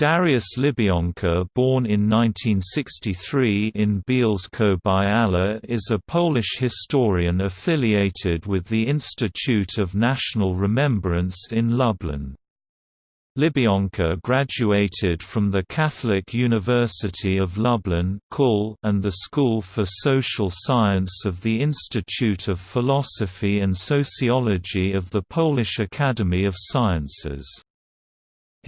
Dariusz Libionka born in 1963 in Bielsko-Biała is a Polish historian affiliated with the Institute of National Remembrance in Lublin. Libionka graduated from the Catholic University of Lublin and the School for Social Science of the Institute of Philosophy and Sociology of the Polish Academy of Sciences.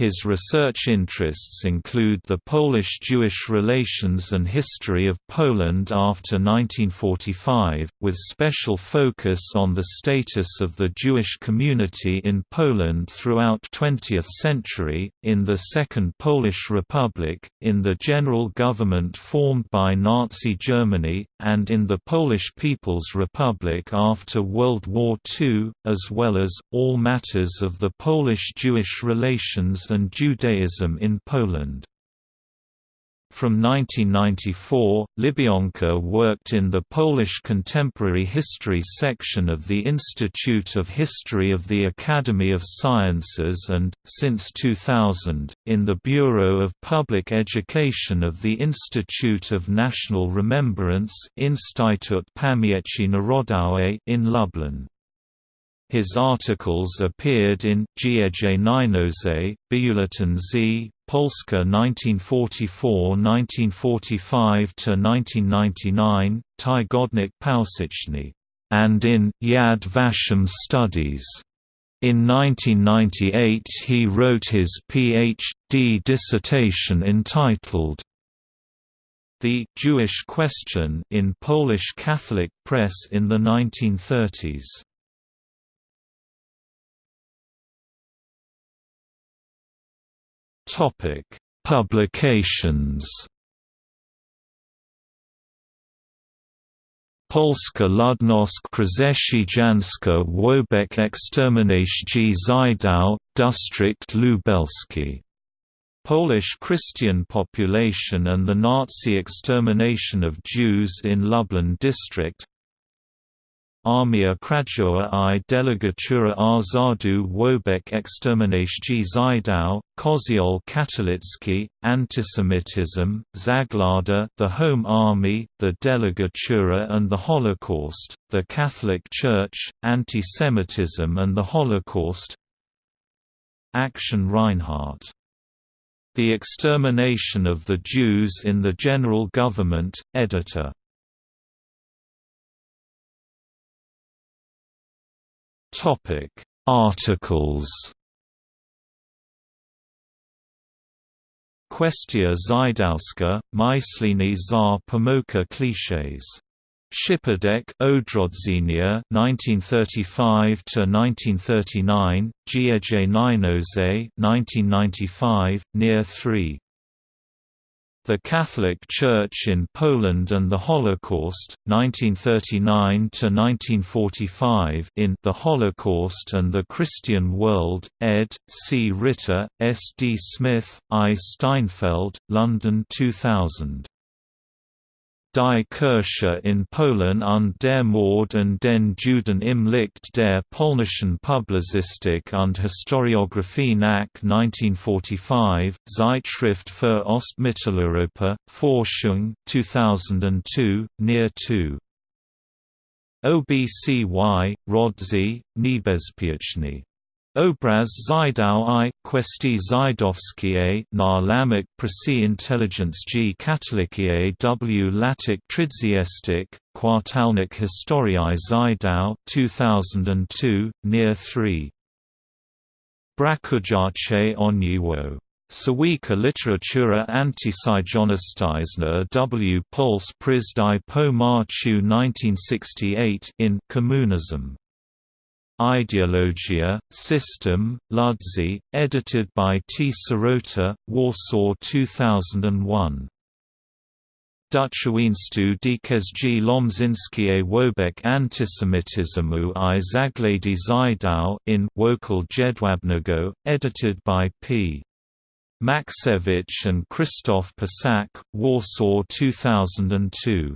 His research interests include the Polish-Jewish relations and history of Poland after 1945, with special focus on the status of the Jewish community in Poland throughout 20th century, in the Second Polish Republic, in the general government formed by Nazi Germany, and in the Polish People's Republic after World War II, as well as, all matters of the Polish-Jewish relations and Judaism in Poland. From 1994, Libionka worked in the Polish Contemporary History section of the Institute of History of the Academy of Sciences and, since 2000, in the Bureau of Public Education of the Institute of National Remembrance in Lublin. His articles appeared in Dzieje Narodowe, oh Bulletin Z, Polska 1944–1945–1999, Tygodnik Powszechny, and in Yad Vashem Studies. In 1998 he wrote his Ph.D. dissertation entitled The Jewish Question in Polish Catholic Press in the 1930s. Topic: Publications. Polska Ludność Chrześcijańska Wobek Eksterminacji Żydów, District Lubelski. Polish Christian population and the Nazi extermination of Jews in Lublin district Armia Krajowa i Delegatura Rządu Wobek Eksterminacji Żydów, Koziol Katolicki, Antisemitism, Zaglada the Home Army, the Delegatura and the Holocaust, the Catholic Church, Antisemitism and the Holocaust. Action Reinhardt. The Extermination of the Jews in the General Government, editor Topic: Articles. Questia Żydowska, Myślenie za Pomoka clichés. Przypadek Odrodzenia 1935 to 1939, Dzieje Narodowe 1995, near 3. The Catholic Church in Poland and the Holocaust, 1939–1945 in The Holocaust and the Christian World, ed. C. Rittner, S. D. Smith, I. Steinfeldt, London 2000. Die Kirche in Polen und der Mord und den Juden im Licht der polnischen Publizistik und Historiographie nach 1945, Zeitschrift für Ostmitteleuropa, Forschung 2002, near 2. OBCY, Rodzi, Niebezpieczny Obraz Zydał i Kwestii Żydowskie na Presi Intelligence G Katolikie w Latik Trzydziestyk, Kwartalnik Historii Zydał 2002, near 3. Brakujace Oniwo. Sawika literatura antisyjonistizna w Puls Przyzdy po Marchu 1968 in Communism. Ideologia, System, Ludzi, edited by T. Szarota, Warsaw 2001. Duchowiństwo DKSG Lomzinskiej Wobek Antysemityzmu i Zaglady Żydów in Wokół Jedwabnego, edited by P. Machcewicz and Krzysztof Persak, Warsaw 2002.